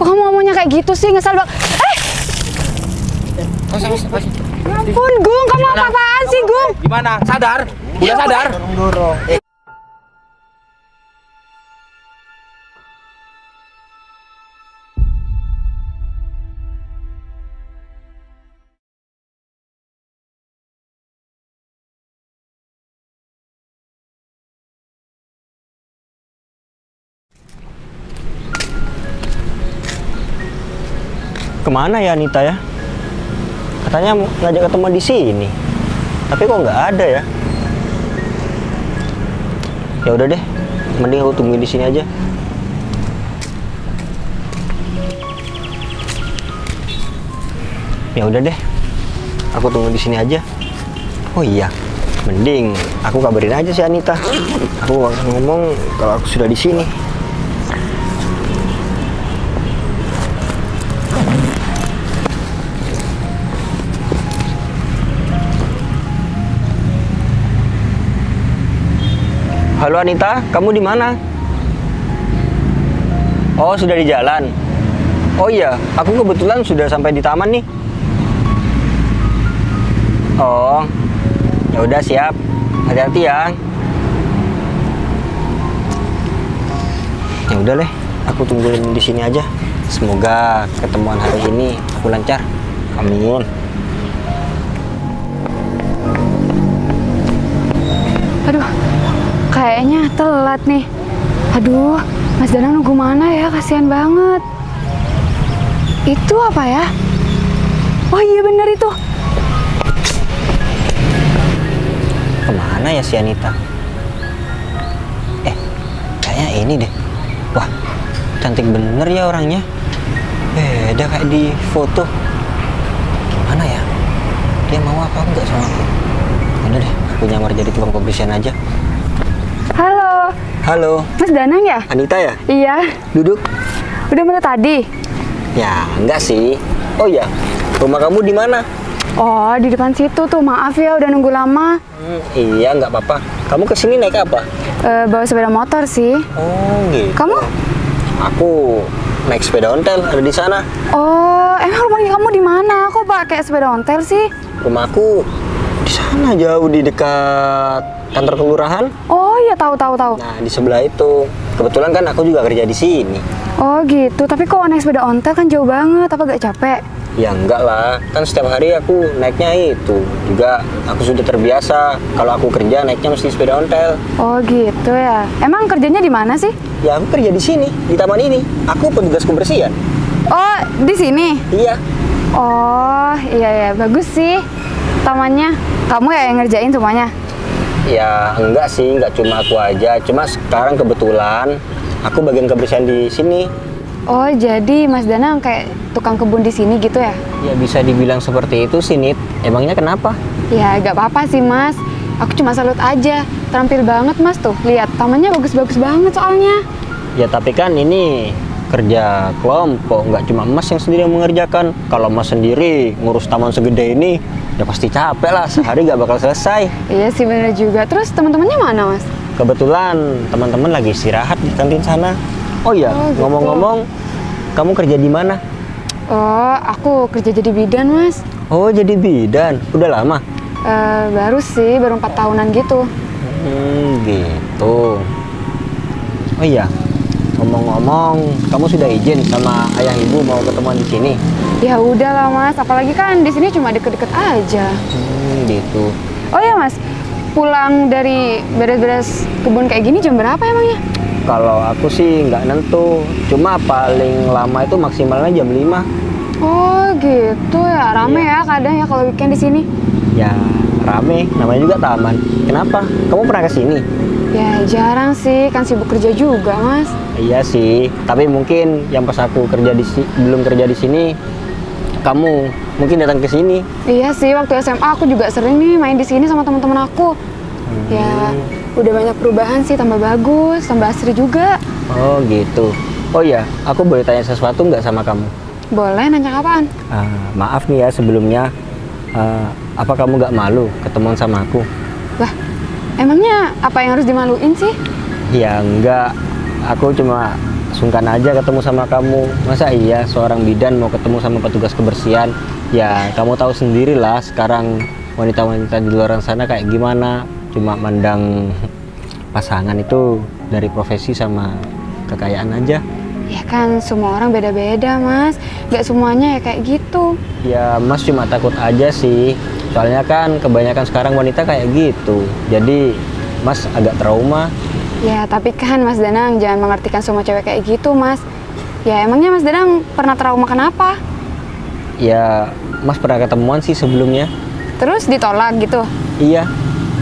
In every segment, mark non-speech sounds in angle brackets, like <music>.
Kok kamu ngomongnya kayak gitu sih? Ngesel banget. Eh, Mas, mas, mas. ya ampun, Gung. Kamu apa-apaan sih, Gung? Gimana? Sadar? Udah sadar? Ke mana ya Anita ya? Katanya ngajak ketemu di sini. Tapi kok nggak ada ya? Ya udah deh, mending aku tungguin di sini aja. Ya udah deh, aku tunggu di sini aja. Oh iya, mending aku kabarin aja si Anita. Aku ngomong kalau aku sudah di sini. Halo Anita, kamu di mana? Oh, sudah di jalan. Oh iya, aku kebetulan sudah sampai di taman nih. Oh, ya udah siap. Hati-hati ya. Ya udah deh, aku tungguin di sini aja. Semoga ketemuan hari ini aku lancar. Amin. Aduh, kayaknya telat nih. Aduh, Mas Danang nunggu mana ya? Kasihan banget. Itu apa ya? Oh iya bener itu. Ke mana ya si Anita? Eh, kayaknya ini deh. Wah, cantik bener ya orangnya. Beda kayak di foto. Gimana ya? Dia mau apa enggak sama aku? Udah deh, aku nyamar jadi tukang pembersihan aja. Halo, Halo, Mas Danang ya? Anita ya? Iya, Duduk? udah mulai tadi. Ya, enggak sih. Oh iya, rumah kamu di mana? Oh, di depan situ tuh. Maaf ya udah nunggu lama. Hmm, iya, nggak apa-apa. Kamu ke sini naik apa? Eh, bawa sepeda motor sih. Oh, gitu. Kamu? Aku naik sepeda ontel, ada di sana. Oh, emang rumah kamu di mana? Kok pakai sepeda ontel sih? Rumahku di sana jauh di dekat kantor kelurahan. Oh iya tahu tahu tahu. Nah, di sebelah itu. Kebetulan kan aku juga kerja di sini. Oh gitu. Tapi kok naik sepeda ontel kan jauh banget. Apa gak capek? Ya enggak lah, kan setiap hari aku naiknya itu. Juga aku sudah terbiasa kalau aku kerja naiknya mesti sepeda ontel. Oh gitu ya. Emang kerjanya di mana sih? Ya aku kerja di sini, di taman ini. Aku petugas kebersihan. Oh di sini. Iya. Oh iya ya bagus sih tamannya. Kamu ya yang ngerjain semuanya? Ya enggak sih, enggak cuma aku aja. Cuma sekarang kebetulan aku bagian kebersihan di sini. Oh jadi Mas Danang kayak tukang kebun di sini gitu ya? Ya bisa dibilang seperti itu sih, Nit. Emangnya kenapa? Ya gak apa-apa sih Mas. Aku cuma salut aja. Terampil banget Mas tuh. Lihat tamannya bagus-bagus banget soalnya. Ya tapi kan ini kerja kelompok, nggak cuma Mas yang sendiri yang mengerjakan. Kalau Mas sendiri ngurus taman segede ini, ya pasti capek lah. Sehari nggak bakal selesai. Iya sih bener juga. Terus teman-temannya mana Mas? Kebetulan teman-teman lagi istirahat di kantin sana. Oh iya, Oh, gitu. ngomong-ngomong, kamu kerja di mana? Oh aku kerja jadi bidan Mas. Oh jadi bidan, udah lama? Eh, baru sih, baru empat tahunan gitu. Hmm, gitu. Oh iya, ngomong-ngomong, kamu sudah izin sama ayah ibu mau ketemuan di sini? Ya udah lah mas, apalagi kan di sini cuma deket-deket aja. Hmm, gitu. Oh ya mas, pulang dari beres-beres kebun kayak gini jam berapa emangnya? Kalau aku sih nggak nentu, cuma paling lama itu maksimalnya jam 5. Oh gitu ya, rame ya kadang ya kalau weekend di sini. Ya, rame, namanya juga taman. Kenapa? Kamu pernah ke sini? Ya jarang sih, kan sibuk kerja juga mas. Iya sih, tapi mungkin yang pas aku kerja di si- belum kerja di sini, kamu mungkin datang ke sini. Iya sih, waktu SMA aku juga sering nih main di sini sama teman-teman aku. Ya, udah banyak perubahan sih, tambah bagus, tambah asri juga. Oh gitu. Oh iya, aku boleh tanya sesuatu nggak sama kamu? Boleh nanya apaan? Ah, maaf nih ya sebelumnya, Ah, apa kamu nggak malu ketemuan sama aku? Lah, emangnya apa yang harus dimaluin sih? Ya enggak, aku cuma sungkan aja ketemu sama kamu. Masa iya seorang bidan mau ketemu sama petugas kebersihan? Ya, kamu tahu sendirilah sekarang wanita-wanita di luar sana kayak gimana. Cuma mandang pasangan itu dari profesi sama kekayaan aja. Ya kan semua orang beda-beda mas Gak semuanya ya kayak gitu Ya, Mas cuma takut aja sih. Soalnya kan kebanyakan sekarang wanita kayak gitu. Jadi, Mas agak trauma. Ya tapi kan mas Danang jangan mengartikan semua cewek kayak gitu mas Ya emangnya mas Danang pernah trauma kenapa? Ya, Mas pernah ketemuan sih sebelumnya. Terus ditolak gitu? Iya,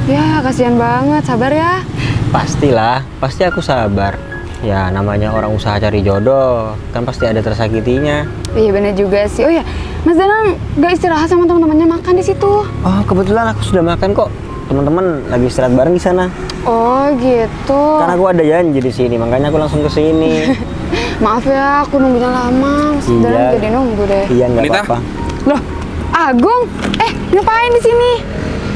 Ya kasihan banget sabar ya pastilah. Pasti aku sabar. Ya, namanya orang usaha cari jodoh, kan pasti ada tersakitinya. Iya bener juga sih Oh ya mas Danang gak istirahat sama teman-temannya makan di situ Oh, kebetulan aku sudah makan kok. Teman-teman lagi istirahat bareng di sana. Oh gitu Karena aku ada janji di sini, makanya aku langsung ke sini. <laughs> Maaf ya aku nunggunya lama Mas Iya. Danang jadi nunggu deh iya, nggak apa-apa. Loh Agung Eh ngapain di sini?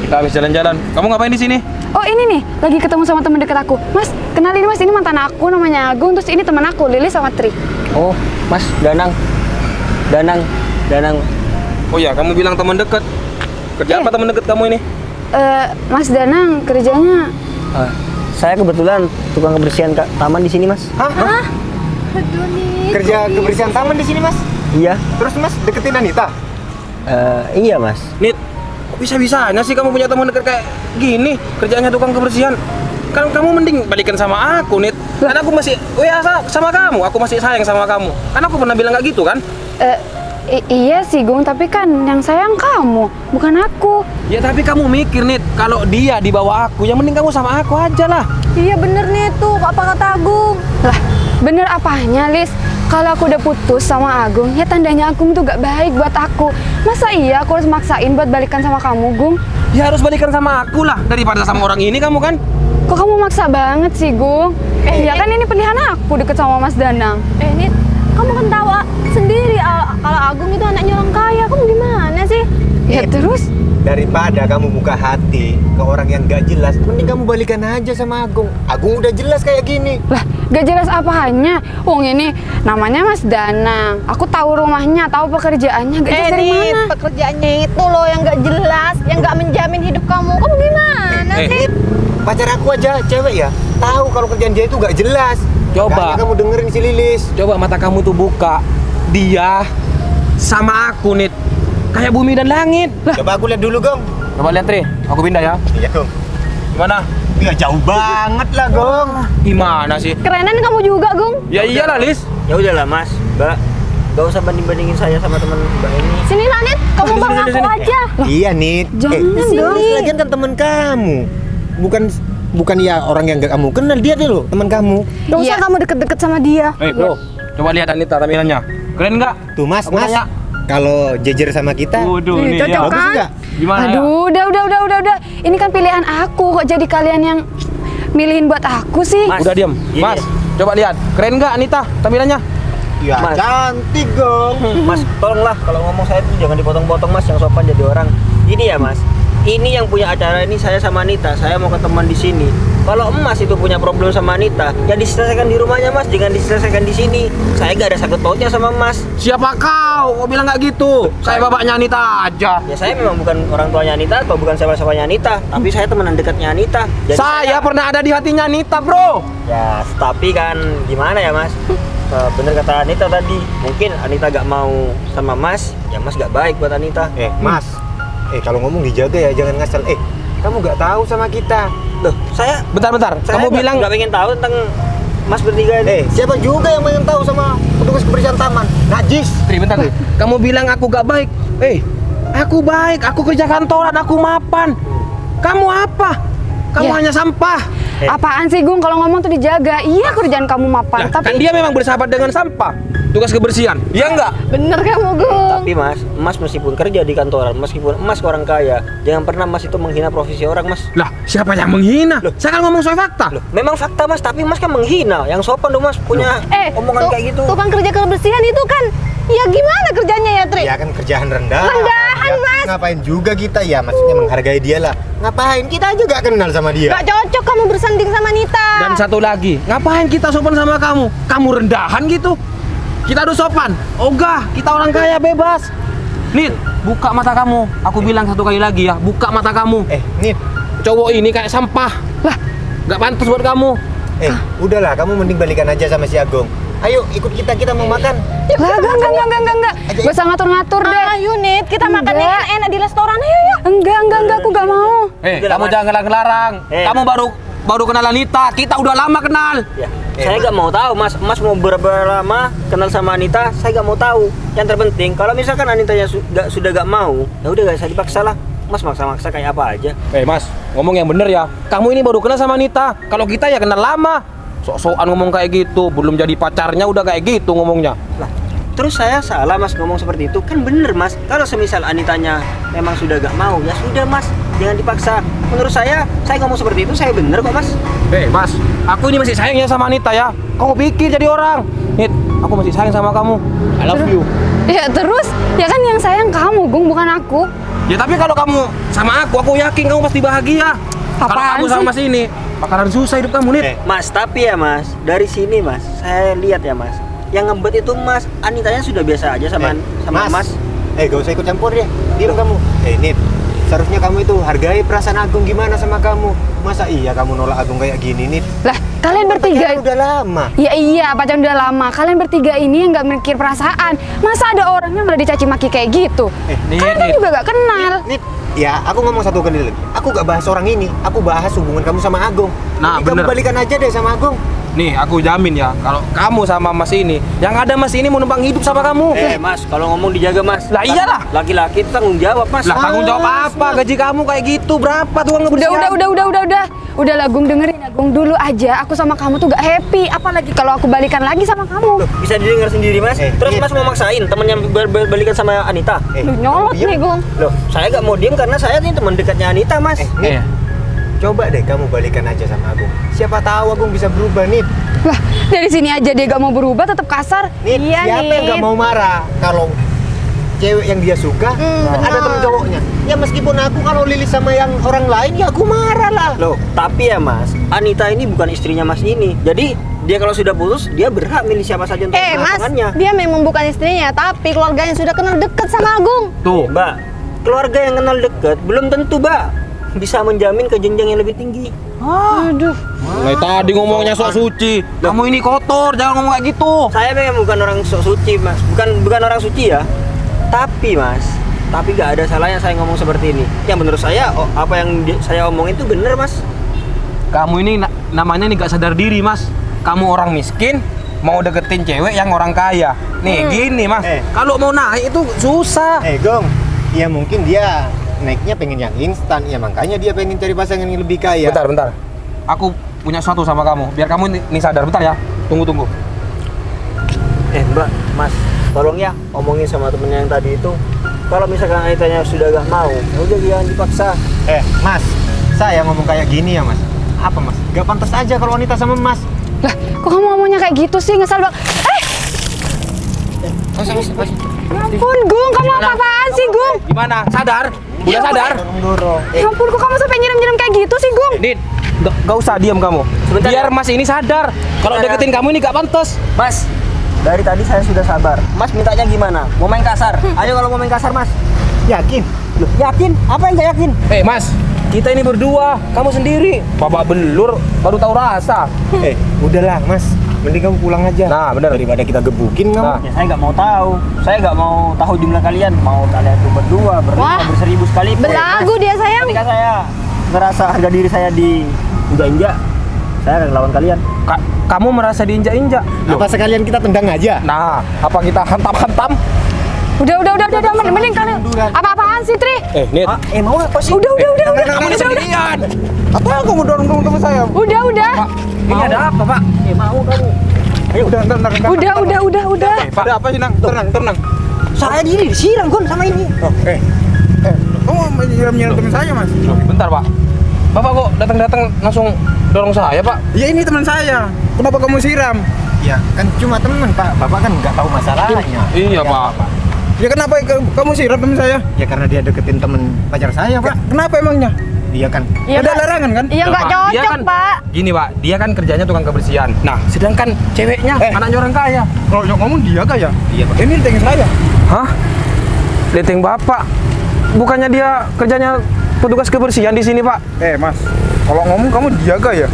Kita habis jalan-jalan. Kamu ngapain di sini? Oh ini nih, lagi ketemu sama teman dekat aku. Mas, kenalin mas, ini mantan aku namanya Agung, terus ini teman aku, Lili sama Tri. Oh, Mas Danang. Danang, Danang. Oh ya, kamu bilang teman dekat. Kerja Iya. apa teman dekat kamu ini? Eh, Mas Danang kerjanya Eh, saya kebetulan tukang kebersihan ka- taman di sini, Mas. Hah? Kerja kebersihan taman di sini, Mas. Iya. Terus Mas deketin Anita. Eh, iya, Mas. Nit, bisa-bisanya sih kamu punya teman dekat kayak gini? Kerjanya tukang kebersihan. Kan kamu mending balikan sama aku, Nit. Kan aku masih, oh ya sa- sama kamu. Aku masih sayang sama kamu. Kan aku pernah bilang nggak gitu kan? eh, i- iya sih Gung, tapi kan yang sayang kamu, bukan aku. Ya tapi kamu mikir, Nit. Kalau dia di bawah aku, yang mending kamu sama aku aja lah. Iya bener nih tuh apa kata Agung. Lah, bener apanya, Lis? Kalau aku udah putus sama Agung, ya tandanya Agung tuh gak baik buat aku. Masa iya aku harus maksain buat balikan sama kamu, Gung? Ya harus balikan sama aku lah daripada sama orang ini kamu kan? Kok kamu maksa banget sih, Gung? Eh, ya kan ini pilihan aku deket sama Mas Danang. Eh Nit, kamu kan tahu ah, sendiri ah, kalau Agung itu anaknya orang kaya. Kamu gimana sih? Ya terus? Daripada kamu buka hati ke orang yang gak jelas, mending kamu balikan aja sama Agung. Agung udah jelas kayak gini. Lah, gak jelas apanya. Wong ini namanya Mas Danang. Aku tahu rumahnya, tahu pekerjaannya. Gak jelas Eh dari mana? pekerjaannya itu loh yang gak jelas, yang gak menjamin hidup kamu. Kamu gimana Eh, sih? Pacar aku aja cewek ya, tahu kalau kerjaan dia itu gak jelas. Coba. Makanya kamu dengerin si Lilis. Coba mata kamu tuh buka. Dia sama aku, Nit. Kayak bumi dan langit. Lah, Coba aku lihat dulu, Gong. coba lihat, Tri. Aku pindah ya. Iya, Gong. Gimana? Iya, jauh banget lah, Gong. Gimana sih? Kerenan kamu juga, Gung. Ya iyalah, Lis. Ya udahlah, Mas. Mbak, gak usah banding-bandingin saya sama teman Mbak ini. Sini lah Nit, kamu Sini, bang sini, aku sini. aja. Iya, Nit. Jangan eh, dong. Lagian kan teman kamu. Bukan bukan ya orang yang gak kamu kenal dia deh loh, teman kamu. Gak usah Iya. kamu deket-deket sama dia. Eh, bro. Coba lihat Anita tampilannya. Keren nggak? Tuh, Mas, Aku Mas. tanya. Kalau jejer sama kita, Waduh, Ih, nih cocok ya. bagus kan? Gimana ya? Aduh, udah, udah, udah, udah, udah. Ini kan pilihan aku. Kok jadi kalian yang milihin buat aku sih? Mas. Udah diam. Gini. Mas, coba lihat. Keren nggak Anita tampilannya? Ya, Mas. cantik dong. Mas, tolonglah kalau ngomong saya tuh jangan dipotong-potong Mas yang sopan jadi orang. Ini ya Mas, ini yang punya acara ini saya sama Anita. Saya mau ketemuan di sini. Kalau Emas itu punya problem sama Anita, ya diselesaikan di rumahnya Mas, jangan diselesaikan di sini. Saya gak ada sakit pautnya sama Mas. Siapa kau? Kau bilang nggak gitu? Saya bapaknya Anita aja. Ya saya memang bukan orang tuanya Anita atau bukan siapa-siapanya Anita, tapi saya teman dekatnya Anita. Jadi saya pernah ada di hatinya Anita, bro. Ya, tapi kan gimana ya Mas? Eh, bener kata Anita tadi, mungkin Anita gak mau sama Mas, ya Mas gak baik buat Anita. Eh, Mas. Eh, kalau ngomong dijaga ya, jangan ngasal. Eh, kamu gak tahu sama kita. Loh, saya Bentar-bentar. Kamu nggak- bilang nggak pengen tahu tentang Mas bertiga ini. Eh, siapa juga yang pengen tahu sama petugas kebersihan taman? Najis. Tri, bentar, Tri. Kamu bilang aku gak baik. Eh, aku baik. Aku kerja kantoran, aku mapan. Kamu apa? Kamu Ya. hanya sampah. Eh. Apaan sih, Gung? Kalau ngomong tuh dijaga. Iya, kerjaan kamu mapan. Kan tapi dia memang bersahabat dengan sampah. Tugas kebersihan. Iya enggak? Bener kamu, Gung. Tapi Mas, Mas meskipun kerja di kantoran, meskipun Mas orang kaya, jangan pernah Mas itu menghina profesi orang, Mas. Lah, siapa yang menghina? Saya kan ngomong soal fakta. Loh, memang fakta Mas, tapi Mas kan menghina. Yang sopan dong Mas punya Eh, omongan kayak gitu. tukang kerja kebersihan itu kan, ya gimana kerjanya ya, Tri? Ya kan kerjaan rendah. Rendahan, Ya, Mas. Ngapain juga kita ya? Maksudnya menghargai dia lah. Ngapain? Kita aja gak kenal sama dia. Gak cocok kamu bersanding sama Nita. Dan satu lagi, ngapain kita sopan sama kamu? Kamu rendahan gitu? Kita harus sopan. Ogah, kita orang kaya bebas. Nit, buka mata kamu. Aku bilang satu kali lagi ya, buka mata kamu. Eh, Nit. Cowok ini kayak sampah. Lah, nggak pantas buat kamu. Eh, udahlah, kamu mending balikan aja sama si Agung. Ayo, ikut kita, kita mau makan. Lah, enggak, enggak, enggak, enggak, enggak. Gak usah ngatur-ngatur deh. Ayo Nit, kita makan Enggak. yang enak di restoran. Ayo ya. Enggak, enggak, enggak, aku gak mau. Eh, lah, kamu jangan ngelarang-larang. Eh. Kamu baru baru kenal Anita. Kita udah lama kenal. Ya, Eh, saya nggak mau tahu, Mas. Mas mau berapa lama kenal sama Anita? Saya nggak mau tahu. Yang terpenting, kalau misalkan Anitanya su nggak- sudah nggak mau, ya udah nggak usah dipaksa lah. Mas maksa-maksa kayak apa aja. Eh, Mas, ngomong yang bener ya. Kamu ini baru kenal sama Anita. Kalau kita ya kenal lama. Sok-sokan ngomong kayak gitu, belum jadi pacarnya udah kayak gitu ngomongnya. Lah, terus saya salah Mas ngomong seperti itu? Kan bener Mas. Kalau semisal Anitanya memang sudah nggak mau, ya sudah Mas. Jangan dipaksa. Menurut saya, saya ngomong seperti itu saya bener kok Mas. Eh, Mas, aku ini masih sayang ya sama Anita ya. Kamu pikir jadi orang. Nit, aku masih sayang sama kamu. I love you. Ya terus, ya kan yang sayang kamu, Gung, bukan aku. Ya tapi kalau kamu sama aku, aku yakin kamu pasti bahagia. Kalau Apaan kamu sama sih? Mas ini, bakalan susah hidup kamu, Nit. Eh, Mas, tapi ya Mas, dari sini Mas, saya lihat ya Mas. Yang ngebet itu Mas, Anitanya sudah biasa aja sama eh, sama Mas. Eh, gak usah ikut campur deh. Diam kamu. Eh, Nit. Seharusnya kamu itu hargai perasaan Agung gimana sama kamu. Masa iya kamu nolak Agung kayak gini, Nit? Lah, kalian Kamu bertiga pacaran udah lama. Ya iya, pacaran udah lama. Kalian bertiga ini yang nggak mikir perasaan. Masa ada orang yang udah dicaci maki kayak gitu? Eh, Nit, Kalian kan juga gak kenal. Nit, ya aku ngomong satu kali lagi. Aku gak bahas orang ini. Aku bahas hubungan kamu sama Agung. Nah, Jadi kamu balikan aja deh sama Agung. Nih, aku jamin ya, kalau kamu sama Mas ini, yang ada Mas ini mau numpang hidup sama kamu. Eh Mas, kalau ngomong dijaga Mas. Lah iyalah. Laki-laki itu tanggung jawab Mas. Lah tanggung jawab apa? Gaji kamu kayak gitu berapa tuh uang Udah, udah, udah, udah, udah, udah. Udah lah, Gung dengerin ya, Gung. Dulu aja aku sama kamu tuh gak happy. Apalagi kalau aku balikan lagi sama kamu. Loh, bisa didengar sendiri Mas. Eh, Terus Nit. Mas mau maksain temennya ber- ber- balikan sama Anita. Eh, Duh, nyolot nih, Gung. Loh, saya nggak mau diem karena saya ini teman dekatnya Anita Mas. Eh, Nit, Eh, coba deh kamu balikan aja sama Agung. Siapa tahu Agung bisa berubah, Nit. Lah, dari sini aja dia gak mau berubah, tetap kasar. Nit, Iya, siapa yang Nit. gak mau marah kalau cewek yang dia suka Hmm, ada temen cowoknya. Ya meskipun aku kalau Lilis sama yang orang lain ya aku marah lah. Loh, tapi ya Mas, Anita ini bukan istrinya Mas ini. Jadi dia kalau sudah putus, dia berhak milih siapa saja untuk Eh Mas, dia memang bukan istrinya, tapi keluarganya sudah kenal deket sama Agung. tuh. Mbak, keluarga yang kenal dekat belum tentu Mbak bisa menjamin ke jenjang yang lebih tinggi. Aduh. Mulai tadi ngomongnya sok suci. Kamu ini kotor, jangan ngomong kayak gitu. Saya memang bukan orang sok suci Mas, bukan bukan orang suci ya. Tapi Mas, tapi nggak ada salahnya saya ngomong seperti ini. Yang menurut saya, oh, apa yang di- saya omongin itu bener Mas. Kamu ini na- namanya nih gak sadar diri, Mas. Kamu orang miskin, mau deketin cewek yang orang kaya. Nih, gini, Mas. Eh. Kalau mau naik itu susah. Eh Gong, ya mungkin dia naiknya pengen yang instan, ya makanya dia pengen cari pasangan yang lebih kaya. Bentar, bentar. Aku punya sesuatu sama kamu. Biar kamu nih, nih sadar. Bentar ya. Tunggu, tunggu. Eh Mbak, Mas, tolong ya omongin sama temennya yang tadi itu. Kalau misalkan Anitanya sudah gak mau, ya udah jangan dipaksa. Eh, Mas, saya ngomong kayak gini ya, Mas. Apa, Mas? Gak pantas aja kalau wanita sama Mas. Lah, kok kamu ngomongnya kayak gitu sih? Ngesel bang. Eh, Mas, mas, mas. ya ampun, Gung. Kamu apa-apaan sih, Gung? Gimana? Sadar? Udah sadar? Dorong, dorong. Ya ampun, kok kamu sampai nyiram-nyiram kayak gitu sih, Gung? Dit, gak, gak usah diam kamu. Sebentar Biar ya. Mas ini sadar. Kalau ya. deketin kamu ini gak pantas. Mas, dari tadi saya sudah sabar. Mas mintanya gimana? Mau main kasar? Ayo kalau mau main kasar, Mas. Yakin? Loh, yakin? Apa yang gak yakin? Eh, Mas. Kita ini berdua. Kamu sendiri. Babak belur. Baru tahu rasa. Eh, udahlah, Mas. Mending kamu pulang aja. Nah, bener. Daripada kita gebukin kamu. Nah. Ya saya nggak mau tahu. Saya nggak mau tahu jumlah kalian. Mau kalian tuh berdua, berlima, berseribu sekali. Belagu dia sayang. Ketika saya ngerasa harga diri saya di injak-injak, saya akan lawan kalian. Ka- kamu merasa diinjak-injak. Loh. Apa sekalian kita tendang aja? Nah, apa kita hantam-hantam? Udah, udah, udah, udah, udah. Mending, kalian. Apa-apaan sih, Tri? Eh, Nit. Ah, eh mau apa sih? Udah, udah, udah, udah. Kamu ini sendirian. Apa kamu dorong-dorong teman saya? Udah, udah. Pak, ini ada apa, Pak? Eh mau kamu? Ayo, udah, entar, entar, entar. Udah, udah, udah, udah. Eh, Pak. Ada apa sih, Nang? Tenang, tenang. Saya diri disiram Gon sama ini. Eh, eh, kamu menyiram-nyiram teman saya, Mas? Loh, bentar, Pak. Bapak kok datang-datang langsung dorong saya, Pak? Ya ini teman saya. Kenapa kamu siram? Ya, kan cuma teman, Pak. Bapak kan nggak tahu masalahnya. Iya, Pak. Ya kenapa ke- kamu siram teman saya? Ya karena dia deketin temen pacar saya, Pak. Kenapa emangnya? Iya kan? Iya, Ada Pak. larangan kan? Iya nggak Pak, dia cocok, kan- Pak. Gini pak, dia kan kerjanya tukang kebersihan. Nah, sedangkan ceweknya Eh. anaknya orang kaya. Kalau yang ngomong dia kah ya? Iya, Pak. Ini ting saya. Hah? Leteng bapak? Bukannya dia kerjanya petugas kebersihan di sini pak? Eh mas, kalau ngomong kamu dia kah ya?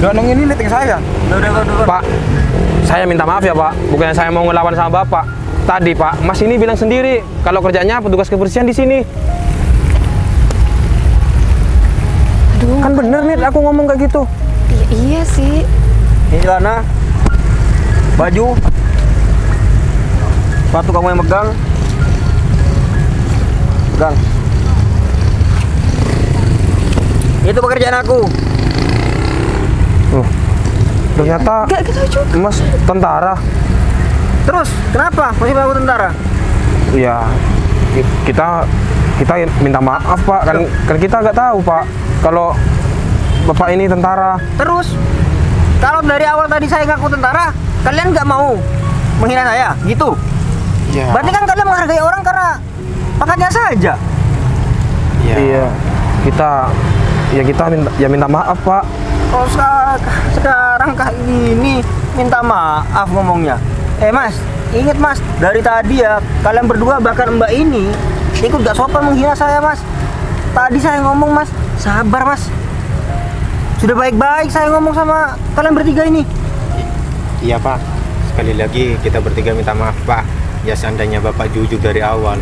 Danong ini letting saya. Pak, saya minta maaf ya pak. Bukannya saya mau ngelawan sama bapak. Tadi pak, mas ini bilang sendiri kalau kerjanya petugas kebersihan di sini. Aduh, Kan bener nih aku ngomong kayak gitu. i- iya sih. Ini celana, baju, sepatu kamu yang megang, pegang. Itu pekerjaan aku. Loh, ternyata Gak gitu juga. mas tentara. Terus, kenapa? Masih aku tentara? Ya, ki- kita kita minta maaf pak. Kan kan kita nggak tahu pak kalau bapak ini tentara. Terus, kalau dari awal tadi saya ngaku tentara, kalian nggak mau menghina saya, gitu? Iya. Berarti kan kalian menghargai orang karena pangkatnya saja. Iya. Kita ya kita minta ya minta maaf pak. Kalau seka- sekarang kayak gini, minta maaf ngomongnya. Eh mas, inget mas, dari tadi ya, kalian berdua bahkan mbak ini ikut gak sopan menghina saya mas. Tadi saya ngomong mas, sabar mas. Sudah baik-baik saya ngomong sama kalian bertiga ini. Iya, Pak. Sekali lagi kita bertiga minta maaf, Pak. Ya seandainya Bapak jujur dari awal,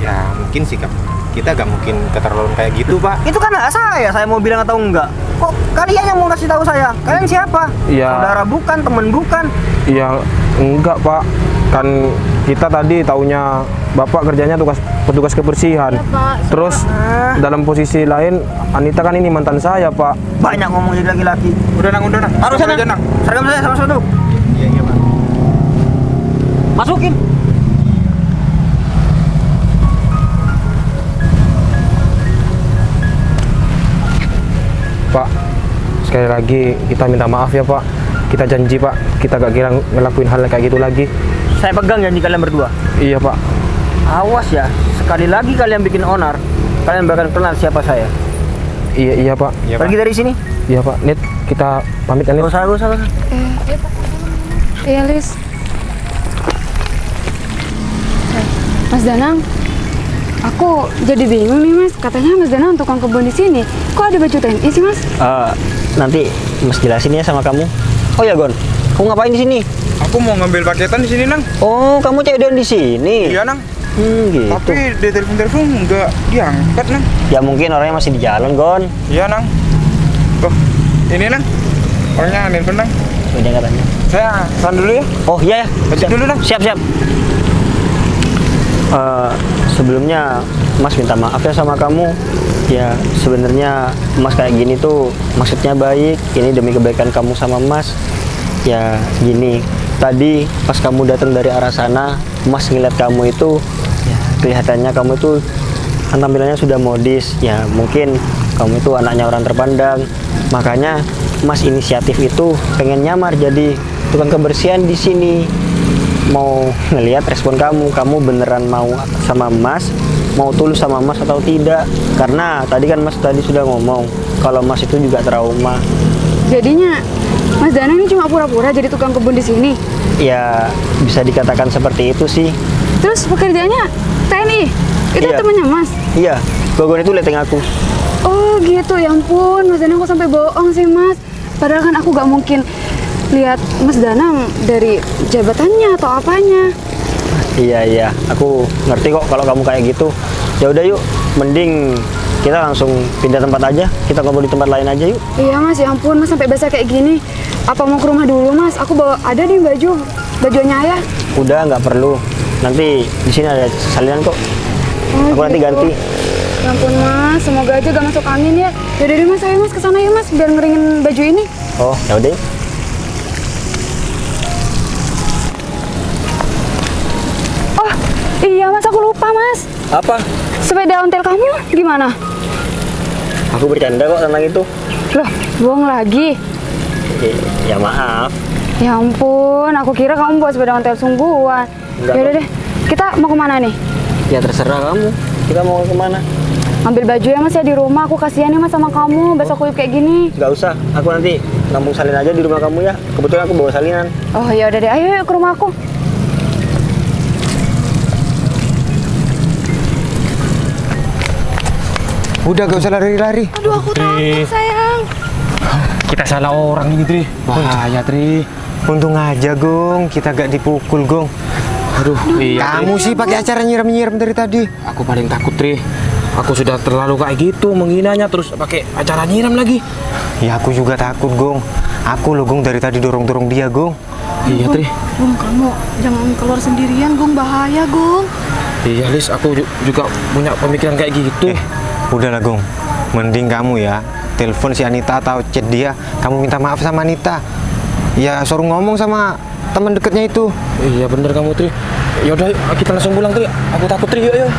ya mungkin sikap kita gak mungkin keterlaluan kayak gitu, Pak. Itu kan hak saya, saya mau bilang atau enggak. Kok kalian yang mau kasih tahu saya? Kalian siapa? Iya. Saudara bukan, teman bukan. Iya enggak pak. Kan kita tadi taunya bapak kerjanya tugas petugas kebersihan. Iya, Pak. Terus Ah. dalam posisi lain Anita kan ini mantan saya pak. Banyak ngomong jadi laki-laki. Udah nang, udah nang. Aja, nang. Seragam saya sama sepatu. Iya, iya, Pak. Masukin. Sekali lagi kita minta maaf ya pak. Kita janji pak, kita gak kira ngelakuin hal kayak gitu lagi. Saya pegang janji kalian berdua. Iya pak. Awas ya, sekali lagi kalian bikin onar, kalian bakal kenal siapa saya. Iya iya pak. Iya, Pak. Pergi dari sini. Iya pak. Nit kita pamit ya Nit. Gak usah, gak usah, gak usah. Iya, Lis. Eh, Mas Danang, aku jadi bingung nih, Mas. Katanya Mas Danang tukang kebun di sini. Kok ada baju TNI sih, Mas? Eh, nanti Mas jelasin ya sama kamu. Oh ya Gon, kamu ngapain di sini? Aku mau ngambil paketan di sini nang. Oh, kamu cewek di sini. Iya nang. Hmm, gitu. Tapi di telepon-telepon nggak diangkat nang. Ya mungkin orangnya masih di jalan, Gon. Iya nang. Oh, ini nang. Orangnya nelfon nang. Udah nggak tanya. Saya san dulu ya. Oh iya ya. Lanjut dulu, Nang. Siap siap. Eh, sebelumnya Mas minta maaf ya sama kamu. Ya sebenarnya Mas kayak gini tuh maksudnya baik. Ini demi kebaikan kamu sama Mas. Ya gini. Tadi pas kamu datang dari arah sana, Mas ngeliat kamu itu, ya, kelihatannya kamu itu kan tampilannya sudah modis. Ya mungkin kamu itu anaknya orang terpandang. Makanya Mas inisiatif itu pengen nyamar jadi tukang kebersihan di sini mau ngelihat respon kamu kamu beneran mau sama Mas mau tulus sama Mas atau tidak karena tadi kan Mas tadi sudah ngomong kalau Mas itu juga trauma Jadinya Mas Danang ini cuma pura-pura jadi tukang kebun di sini. ya bisa dikatakan seperti itu sih Terus pekerjaannya TNI. Itu Iya. temannya Mas. iya Gogon itu leteng aku Oh gitu, ya ampun, Mas Danang kok sampai bohong sih Mas. Padahal kan aku gak mungkin lihat Mas Danang dari jabatannya atau apanya. iya iya aku ngerti kok kalau kamu kayak gitu ya udah yuk mending kita langsung pindah tempat aja kita ngobrol di tempat lain aja yuk Iya Mas, ya ampun Mas sampai basah kayak gini. Apa mau ke rumah dulu Mas? Aku bawa ada nih baju, bajunya ayah. udah nggak perlu nanti di sini ada salinan kok Oh, aku nanti gitu. ganti Ya ampun Mas, semoga aja gak masuk angin ya. Yaudah deh Mas, ayo Mas ke sana ya Mas, biar ngeringin baju ini. oh ya iya Mas, aku lupa Mas. apa Sepeda ontel kamu gimana? Aku bercanda kok tentang itu. Loh, bohong lagi. Ya, ya maaf. Ya ampun, aku kira kamu buat sepeda ontel sungguhan. Yaudah kok. deh, kita mau ke mana nih? Ya terserah kamu. Kita mau ke mana? Ambil baju ya mas ya di rumah. Aku kasihan ya mas sama kamu. Besok kuyup kayak gini. Gak usah. Aku nanti nampung salin aja di rumah kamu ya. Kebetulan aku bawa salinan. Oh ya udah deh. Ayo yuk ke rumah aku. Udah gak usah lari-lari. Aduh aku takut sayang. Kita salah orang ini, Tri. Bahaya, Tri. Untung aja, Gong. Kita gak dipukul, Gong. Aduh, iya. Kamu sih pakai acara nyiram-nyiram dari tadi. Aku paling takut, Tri. Aku sudah terlalu kayak gitu menghinanya terus pakai acara nyiram lagi. Ya aku juga takut, Gong. Aku loh, Gong, dari tadi dorong-dorong dia, Gong. Iya, Tri. Gung kamu jangan keluar sendirian Gung bahaya Gung. Iya, Lis, aku ju- juga punya pemikiran kayak gitu. Eh, udahlah, Gong. Mending kamu ya telepon si Anita atau chat dia. Kamu minta maaf sama Anita. Ya suruh ngomong sama teman dekatnya itu. Iya, bener kamu, Tri. Ya udah, yuk, kita langsung pulang, Tri. Aku takut, Tri. Yuk, yuk.